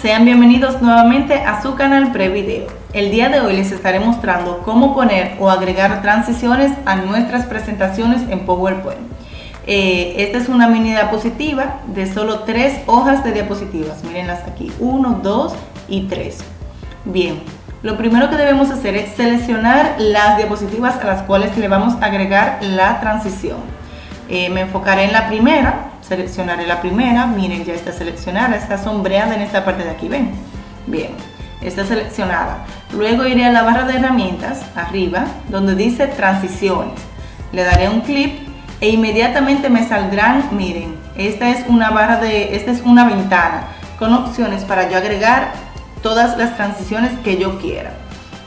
Sean bienvenidos nuevamente a su canal Prevideo. El día de hoy les estaré mostrando cómo poner o agregar transiciones a nuestras presentaciones en PowerPoint. Eh, esta es una mini diapositiva de solo tres hojas de diapositivas. Mírenlas aquí, 1, 2 y 3. Bien, lo primero que debemos hacer es seleccionar las diapositivas a las cuales le vamos a agregar la transición. Eh, me enfocaré en la primera, seleccionaré la primera, miren ya está seleccionada, está sombreada en esta parte de aquí, ven, bien, está seleccionada. Luego iré a la barra de herramientas, arriba, donde dice transiciones, le daré un clic e inmediatamente me saldrán, miren, esta es una barra de, esta es una ventana con opciones para yo agregar todas las transiciones que yo quiera.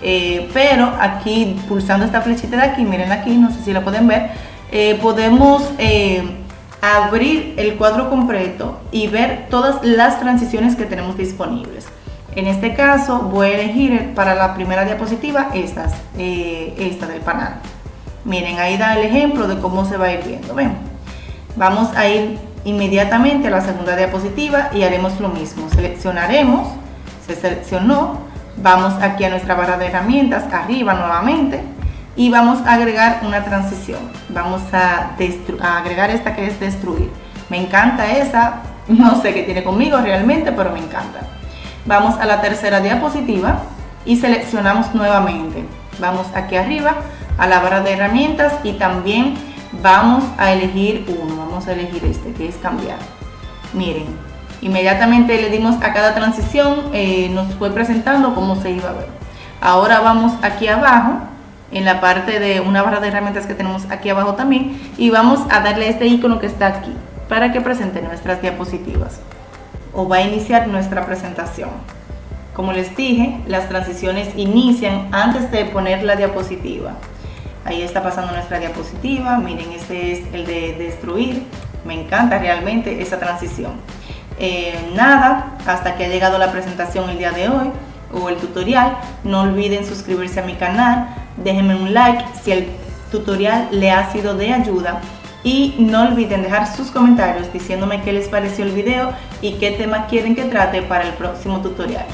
Eh, pero aquí pulsando esta flechita de aquí, miren aquí, no sé si la pueden ver, eh, podemos eh, abrir el cuadro completo y ver todas las transiciones que tenemos disponibles. En este caso voy a elegir para la primera diapositiva estas, eh, esta del panel. Miren, ahí da el ejemplo de cómo se va a ir viendo. Vamos a ir inmediatamente a la segunda diapositiva y haremos lo mismo. Seleccionaremos, se seleccionó, vamos aquí a nuestra barra de herramientas, arriba nuevamente, y vamos a agregar una transición. Vamos a, agregar esta que es destruir. Me encanta esa, no sé qué tiene conmigo realmente, pero me encanta. Vamos a la tercera diapositiva y seleccionamos nuevamente. Vamos aquí arriba a la barra de herramientas y también vamos a elegir uno. Vamos a elegir este que es cambiar. Miren, inmediatamente le dimos a cada transición, eh, nos fue presentando cómo se iba a ver. Ahora vamos aquí abajo en la parte de una barra de herramientas que tenemos aquí abajo también y vamos a darle este icono que está aquí para que presente nuestras diapositivas o va a iniciar nuestra presentación. Como les dije, las transiciones inician antes de poner la diapositiva. Ahí está pasando nuestra diapositiva, miren este es el de destruir, me encanta realmente esa transición. Eh, nada, hasta que ha llegado la presentación el día de hoy o el tutorial, no olviden suscribirse a mi canal, déjenme un like si el tutorial le ha sido de ayuda y no olviden dejar sus comentarios diciéndome qué les pareció el video y qué tema quieren que trate para el próximo tutorial.